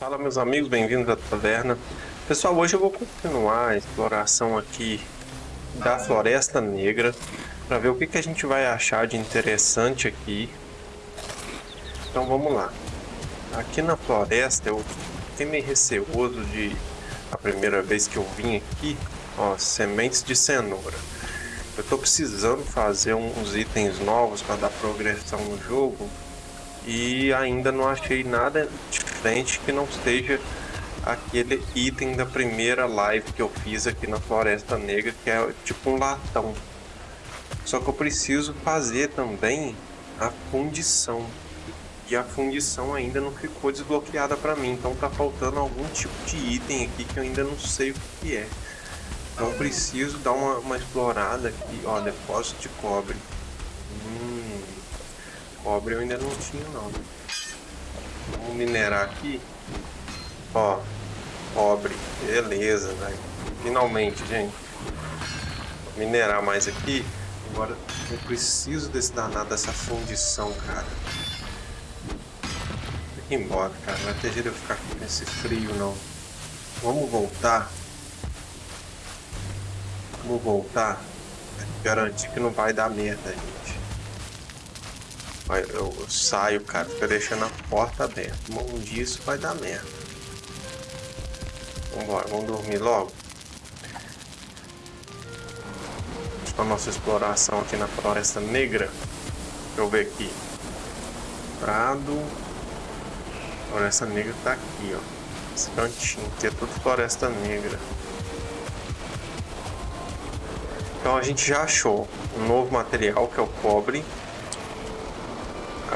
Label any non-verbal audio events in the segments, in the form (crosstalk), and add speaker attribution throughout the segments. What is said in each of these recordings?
Speaker 1: Fala meus amigos, bem-vindos à taverna. Pessoal, hoje eu vou continuar a exploração aqui da Floresta Negra para ver o que, que a gente vai achar de interessante aqui. Então vamos lá. Aqui na floresta eu fiquei meio receoso de a primeira vez que eu vim aqui, ó, sementes de cenoura. Eu estou precisando fazer uns itens novos para dar progressão no jogo e ainda não achei nada diferente que não seja aquele item da primeira live que eu fiz aqui na Floresta Negra, que é tipo um latão. Só que eu preciso fazer também a fundição. E a fundição ainda não ficou desbloqueada para mim, então tá faltando algum tipo de item aqui que eu ainda não sei o que é. Então preciso dar uma, uma explorada aqui. Ó, depósito de cobre. Hum, cobre eu ainda não tinha não. Vamos minerar aqui. Ó, cobre. Beleza, velho. Finalmente, gente. Vou minerar mais aqui. Agora eu preciso desse danado dessa fundição, cara. Tem que ir embora, cara. Não vai ter jeito de eu ficar com esse frio, não. Vamos voltar Vamos voltar. Garantir que não vai dar merda, Eu, saio, cara, fica deixando a porta aberta. Um dia isso vai dar merda. Vambora, vamos dormir logo. A nossa exploração aqui na Floresta Negra. Deixa eu ver aqui. Prado. Floresta Negra tá aqui, ó. Esse cantinho aqui é tudo Floresta Negra. Então a gente já achou um novo material que é o cobre.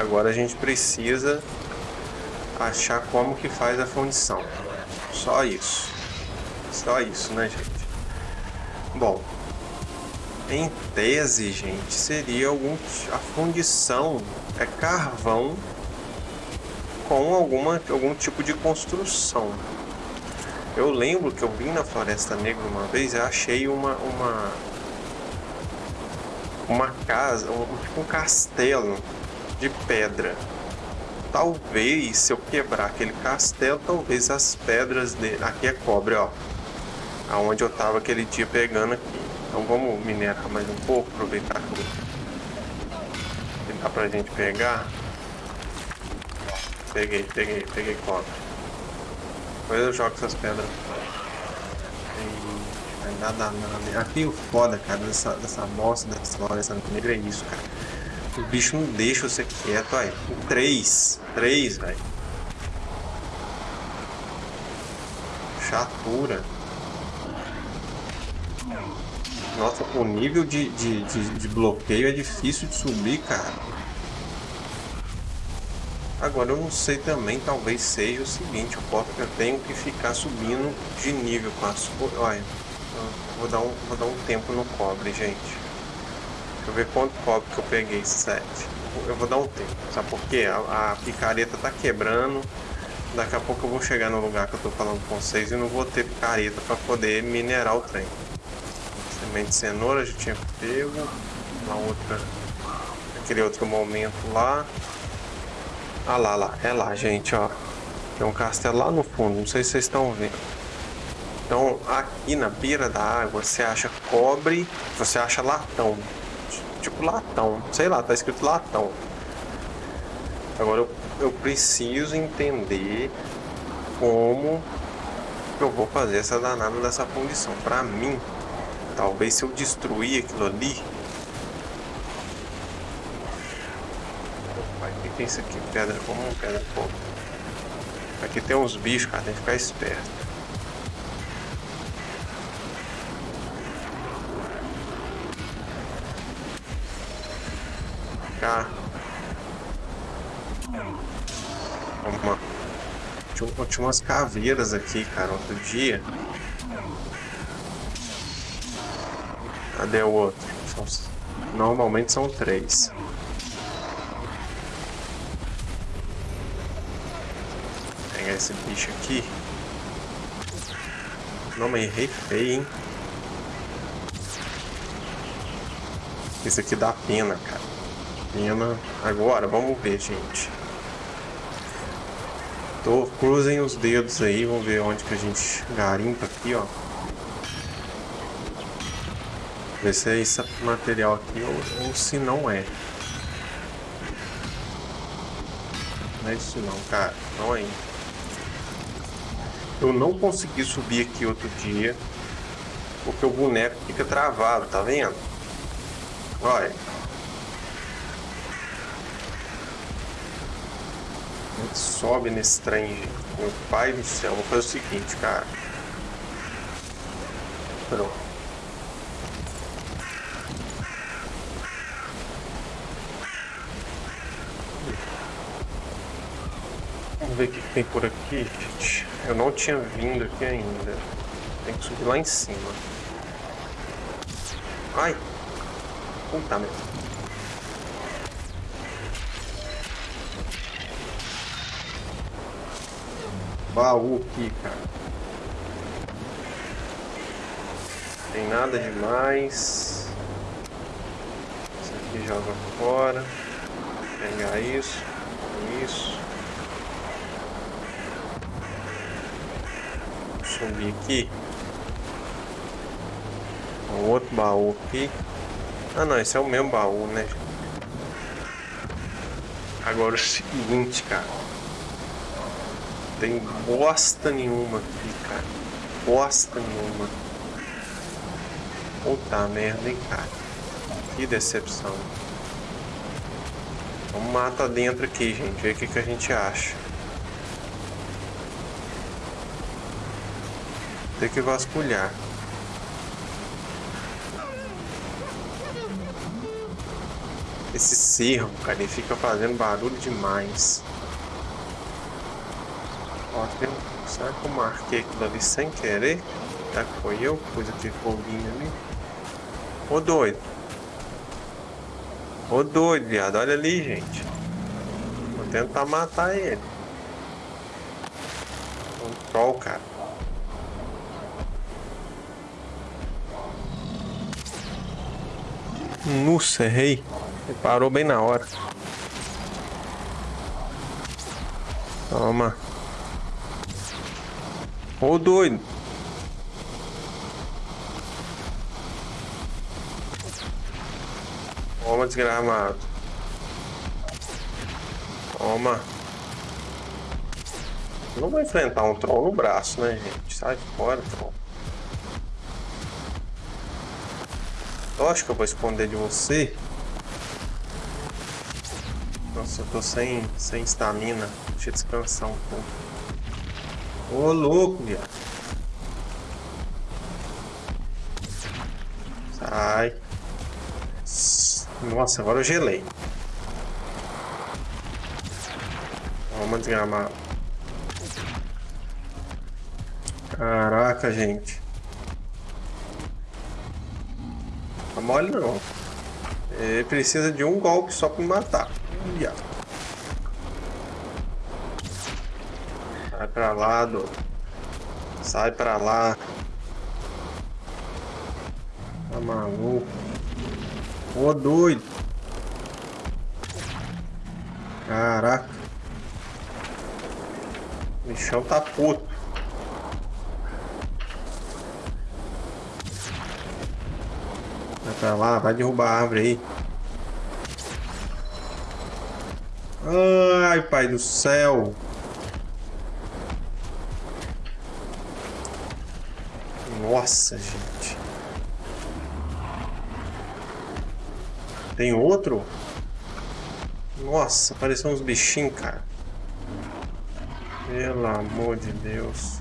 Speaker 1: Agora a gente precisa achar como que faz a fundição. Só isso. Só isso, né, gente? Bom, em tese, gente, seria algum a fundição é carvão com alguma algum tipo de construção. Eu lembro que eu vim na Floresta Negra uma vez e achei uma uma uma casa, um, tipo um castelo de pedra. Talvez, se eu quebrar aquele castelo, talvez as pedras dele... Aqui é cobre, ó. Aonde eu tava aquele dia pegando aqui. Então vamos minerar mais um pouco, aproveitar que dá pra gente pegar. Peguei, peguei, peguei cobre. Depois eu jogo essas pedras nada, nada. Aqui o foda, cara, dessa, dessa bosta dessa floresta negra é isso, cara. O bicho não deixa você quieto, aí. Três. Três, velho. Chatura. Nossa, o nível de, de, de, de bloqueio é difícil de subir, cara. Agora eu não sei também, talvez seja o seguinte, eu, eu tenho que ficar subindo de nível com as... Olha, Vou dar um, vou dar um tempo no cobre, gente. Deixa eu ver quanto cobre que eu peguei, 7. Eu vou dar um tempo, sabe por quê? A, a picareta tá quebrando. Daqui a pouco eu vou chegar no lugar que eu tô falando com vocês e não vou ter picareta para poder minerar o trem. Semente de cenoura já tinha pego. Na outra. Aquele outro momento lá. Ah lá, lá. É lá, gente, ó. Tem um castelo lá no fundo. Não sei se vocês estão vendo. Então aqui na beira da água você acha cobre, você acha latão. Tipo latão, sei lá, tá escrito latão. Agora eu, eu preciso entender como eu vou fazer essa danada dessa fundição. Pra mim, talvez se eu destruir aquilo ali... Opa, que é isso aqui? Pedra comum, pedra fogo. Aqui tem uns bichos, cara, tem que ficar esperto. cá. Uma... Tinha, umas caveiras aqui, cara, outro dia. Cadê o outro? Normalmente são três. Vou pegar esse bicho aqui. Não, mas errei feio, hein? Esse aqui dá pena, cara pena. Agora, vamos ver, gente. Tô, cruzem os dedos aí, vamos ver onde que a gente garimpa aqui, ó. Ver se é esse material aqui ou, ou se não é. Não é isso não, cara. Não é. Eu não consegui subir aqui outro dia porque o boneco fica travado, tá vendo? Olha. Sobe nesse trem. Meu pai do céu, vou fazer o seguinte, cara. Pronto. Vamos ver o que tem por aqui, gente. Eu não tinha vindo aqui ainda. Tem que subir lá em cima. Ai! Puta merda. Baú aqui, cara. Tem nada demais. Isso aqui joga fora. Pegar isso, isso. Subir aqui. Um outro baú aqui. Ah não, esse é o mesmo baú, né? Agora o seguinte, cara tem bosta nenhuma aqui, cara. Bosta nenhuma. Puta merda, hein, cara. Que decepção. Vamos matar dentro aqui, gente. Ver o que, que a gente acha. Tem que vasculhar. Esse cerro, cara, ele fica fazendo barulho demais. Ó, tem um... Eu marquei aquilo ali sem querer? Que foi eu pus aquele foguinho ali? Ô doido. Ô doido, viado. Olha ali, gente. Vou tentar matar ele. Um troll, cara. Nossa, errei. Ele parou bem na hora. Toma. Ô doido. Toma, desgramado. Toma. Não vou enfrentar um troll no braço, né, gente? Sai fora, troll. Eu acho que eu vou esconder de você. Nossa, eu tô sem, sem estamina. Deixa eu descansar um pouco. Ô louco, viado. Sai. Nossa, agora eu gelei. Vamos desgramar. Caraca, gente. Tá mole não. Ele precisa de um golpe só pra me matar. Viado. Pra lá, do. Sai pra lá. Tá maluco? Ô doido. Caraca. O bichão tá puto. Vai pra lá, vai derrubar a árvore aí. Ai, pai do céu. Nossa, gente. Tem outro? Nossa, apareceu uns bichinhos, cara. Pelo amor de Deus.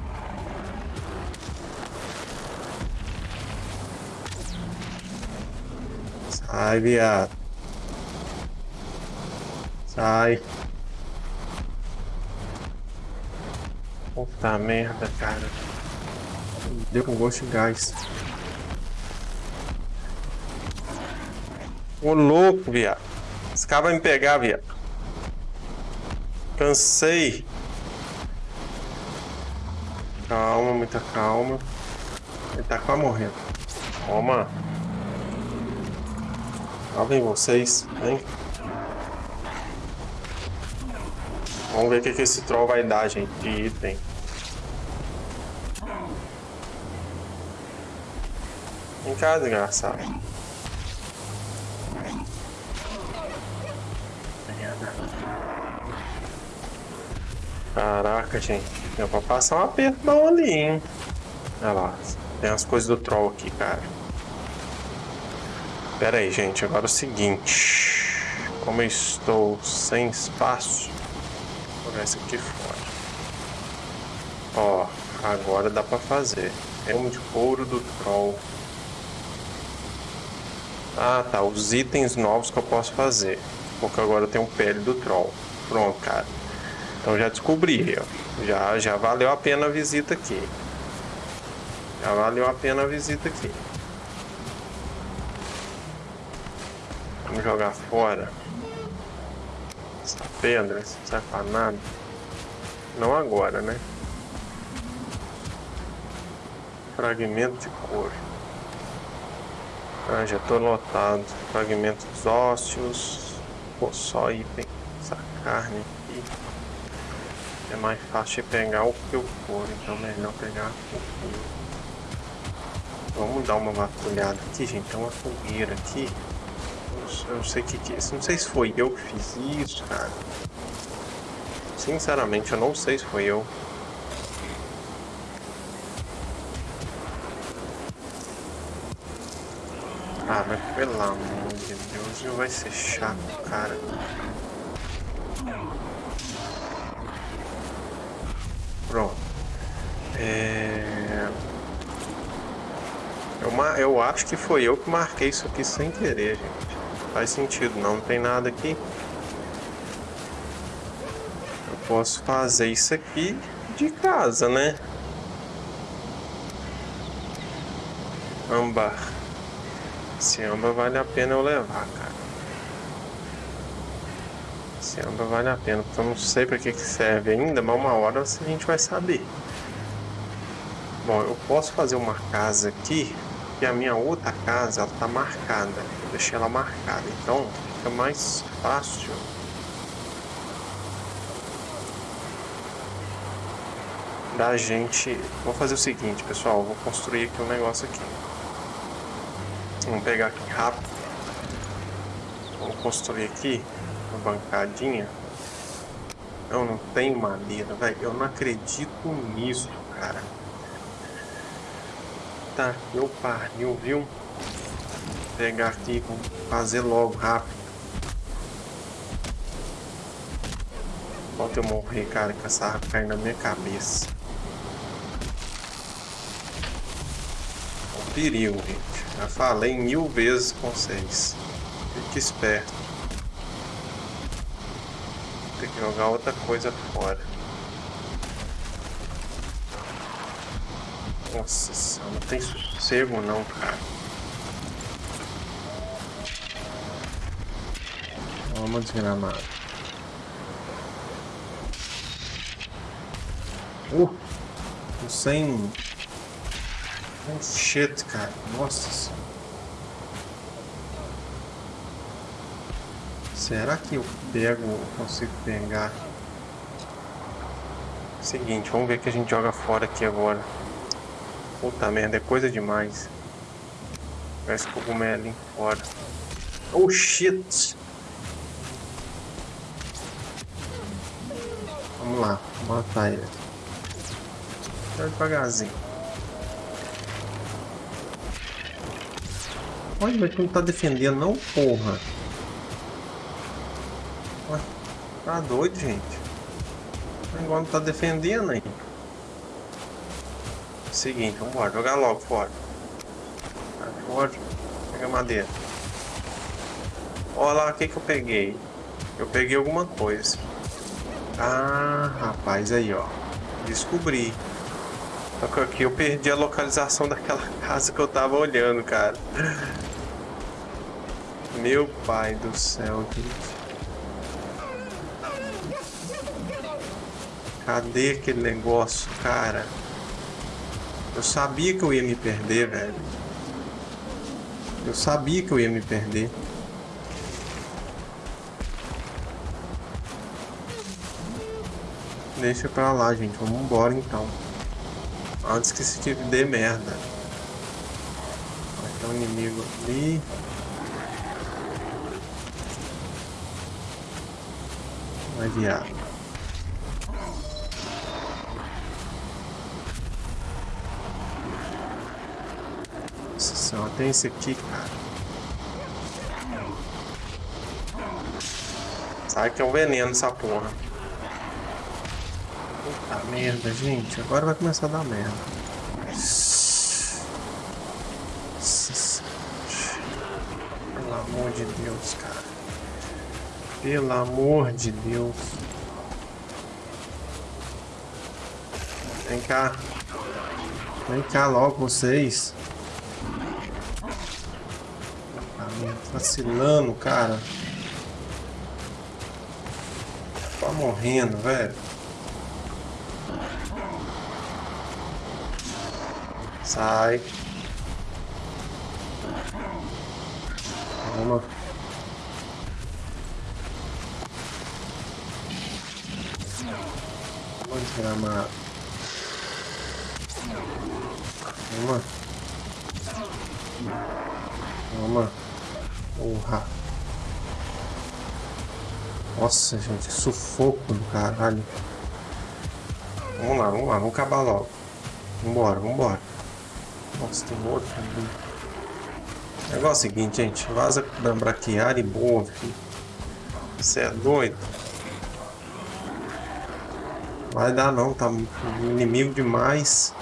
Speaker 1: Sai, viado. Sai. Puta merda, cara. Deu com gosto de gás. Ô louco, viado. Esse cara vai me pegar, viado. Cansei. Calma, muita calma. Ele tá quase morrendo. Toma. Lá vem vocês. Vem. Vamos ver o que, que esse troll vai dar, gente, de item. Vem cá, desgraçado. Caraca, gente. Deu pra passar um aperto bom ali, hein? Olha lá. Tem as coisas do troll aqui, cara. Pera aí, gente. Agora é o seguinte. Como eu estou sem espaço, vou jogar isso aqui fora. Ó, agora dá pra fazer. Elmo de couro do troll. Ah, tá. Os itens novos que eu posso fazer. Porque agora eu tenho pele do troll. Pronto, cara. Então já descobri, ó. Já, já valeu a pena a visita aqui. Já valeu a pena a visita aqui. Vamos jogar fora. Essa pedra, isso não serve pra nada. Não agora, né? Fragmento de couro. Ah, já tô lotado. Fragmentos ósseos. Pô, só item. Essa carne aqui. É mais fácil pegar o que o couro, então melhor pegar o couro. Vamos dar uma vasculhada aqui, gente. Tem uma fogueira aqui. Eu não sei o que, que é. Não sei se foi eu que fiz isso, cara. Sinceramente, eu não sei se foi eu. Ah, mas pelo amor de Deus, não vai ser chato, cara. Pronto. É... Eu, eu acho que foi eu que marquei isso aqui sem querer, gente. Faz sentido, não, não tem nada aqui. Eu posso fazer isso aqui de casa, né? Ambar. Esse amba vale a pena eu levar, cara. Esse amba vale a pena, porque eu não sei para que, que serve ainda, mas uma hora a gente vai saber. Bom, eu posso fazer uma casa aqui, e a minha outra casa ela tá marcada. Eu deixei ela marcada, então fica mais fácil. Da gente. Vou fazer o seguinte, pessoal. Vou construir aqui um negócio aqui. Vamos pegar aqui rápido. Vamos construir aqui uma bancadinha. Eu não tenho madeira, velho. Eu não acredito nisso, cara. Tá, eu pariu, viu? Vou pegar aqui, vou fazer logo, rápido. Falta eu morrer, cara, com essa árvore caindo na minha cabeça. perigo, gente. Já falei mil vezes com vocês. Fique esperto. Tem que jogar outra coisa fora. Nossa não tem sossego não, cara. Vamos desgramar. Uh! Sem Oh shit, cara. Nossa Será que eu pego, consigo pegar? Seguinte, vamos ver que a gente joga fora aqui agora. Puta merda, é coisa demais. Pegar esse cogumelinho fora. Oh shit! Vamos lá, matar ele. Vai devagarzinho. Olha, mas tu não tá defendendo não, porra. Ué, tá doido, gente. Agora não tá defendendo aí. Seguinte, vamos jogar logo fora. Fora, pega madeira. Olha lá o que que eu peguei. Eu peguei alguma coisa. Ah, rapaz, aí ó. Descobri. Só que aqui eu perdi a localização (laughs) daquela casa que eu tava olhando, cara. Meu pai do céu, gente. Cadê aquele negócio, cara? Eu sabia que eu ia me perder, velho. Eu sabia que eu ia me perder. deixa pra lá, gente. Vamos embora então. Antes que esse tipo dê merda. Vai ter um inimigo ali. Vai viado. Nossa senhora, tem esse aqui, cara. Sai que é um veneno essa porra. Puta merda, gente. Agora vai começar a dar merda. Pelo amor de Deus, cara. Pelo amor de Deus. Vem cá. Vem cá logo vocês. Tá vacilando, cara. Tá morrendo, velho. Sai. Toma. Toma, desgramado. Toma. Toma. Porra. Nossa, gente, sufoco do caralho. Vamos lá, vamos lá, vamos acabar logo. Vambora, vambora. Nossa, tem outro ali. O negócio é o seguinte, gente. Vaza da braquiária e boa, filho. Você é doido? Vai dar não, tá inimigo demais.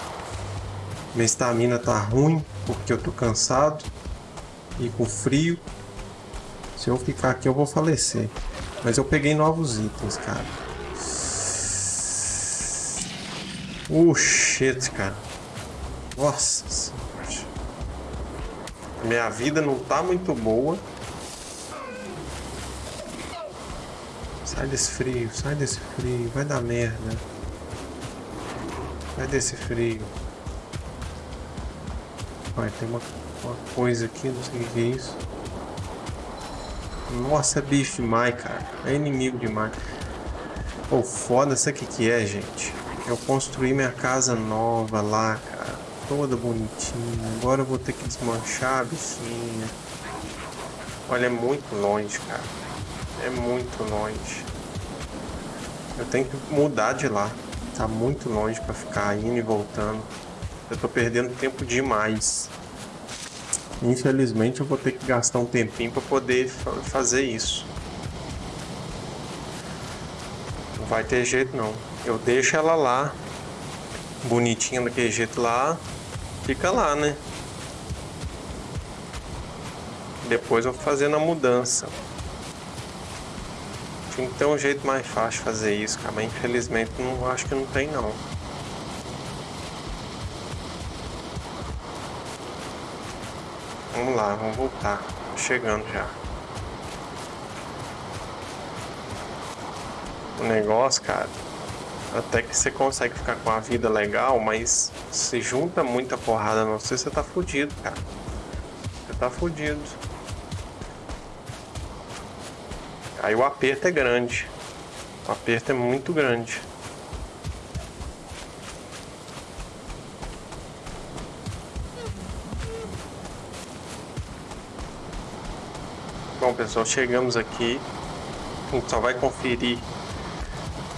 Speaker 1: Minha estamina tá ruim, porque eu tô cansado. E com frio. Se eu ficar aqui eu vou falecer. Mas eu peguei novos itens, cara. Uh, shit, cara. Nossa. Minha vida não tá muito boa. Sai desse frio, sai desse frio. Vai dar merda. Sai desse frio. Vai, tem uma, uma coisa aqui, não sei o que é isso. Nossa, é bicho demais, cara. É inimigo demais. Pô, oh, foda, sabe o que que é, gente? Eu construí minha casa nova lá, cara. Toda bonitinha. Agora eu vou ter que desmanchar a bichinha. Olha, é muito longe, cara. É muito longe. Eu tenho que mudar de lá. Tá muito longe pra ficar indo e voltando. Eu tô perdendo tempo demais. Infelizmente eu vou ter que gastar um tempinho para poder fazer isso. Não vai ter jeito não. Eu deixo ela lá, bonitinha daquele jeito lá, fica lá, né? Depois eu vou fazendo a mudança. Tinha que ter um jeito mais fácil de fazer isso, cara, mas infelizmente não acho que não tem não. Vamos lá, vamos voltar. Chegando já. O negócio, cara, até que você consegue ficar com a vida legal, mas se junta muita porrada não sei, você tá fudido, cara. Você tá fudido. Aí o aperto é grande. O aperto é muito grande. Bom pessoal, chegamos aqui. A gente só vai conferir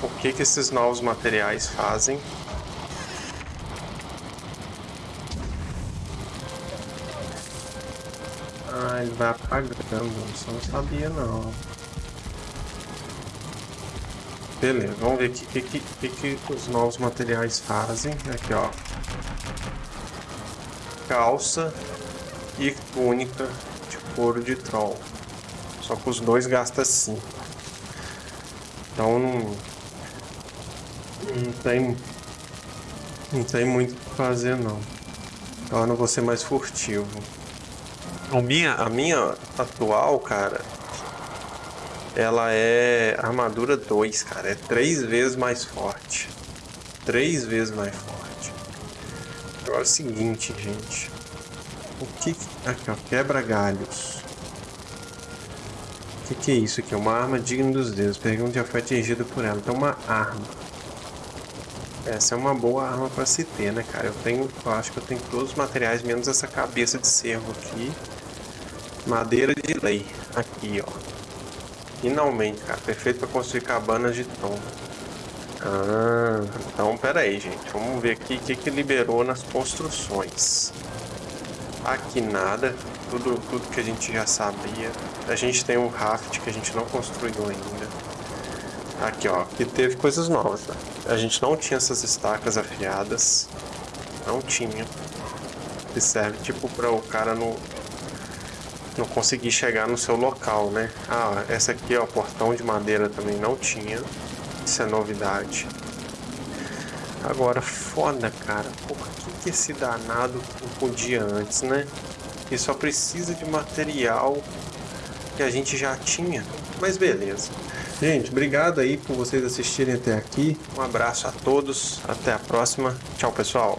Speaker 1: o que, que esses novos materiais fazem. Ah, ele vai apagando, eu não sabia não. Beleza, vamos ver o que, que, que, que os novos materiais fazem. Aqui ó. Calça e túnica de couro de troll. Só que os dois gastam 5. Então não, não tem. Não tem muito o que fazer não. Então eu não vou ser mais furtivo. A minha, a minha atual, cara, ela é armadura 2, cara. É três vezes mais forte. Três vezes mais forte. Agora é o seguinte, gente. O que. Aqui, ó. Quebra galhos. O que, que é isso aqui? Uma arma digna dos deuses. Pergunta já foi atingida por ela. Então uma arma. Essa é uma boa arma para se ter, né, cara? Eu tenho, eu acho que eu tenho todos os materiais, menos essa cabeça de cervo aqui. Madeira de lei. Aqui, ó. Finalmente, cara. Perfeito para construir cabanas de tom. Ah, então pera aí, gente. Vamos ver aqui o que, que liberou nas construções. Aqui nada. Tudo, tudo que a gente já sabia. A gente tem um raft que a gente não construiu ainda. Aqui, ó. Que teve coisas novas, tá? A gente não tinha essas estacas afiadas. Não tinha. Que serve tipo para o cara não, não conseguir chegar no seu local, né? Ah, essa aqui, ó, portão de madeira também não tinha. Isso é novidade. Agora, foda, cara. Por que, que esse danado não podia antes, né? E só precisa de material que a gente já tinha. Mas beleza. Gente, obrigado aí por vocês assistirem até aqui. Um abraço a todos. Até a próxima. Tchau, pessoal.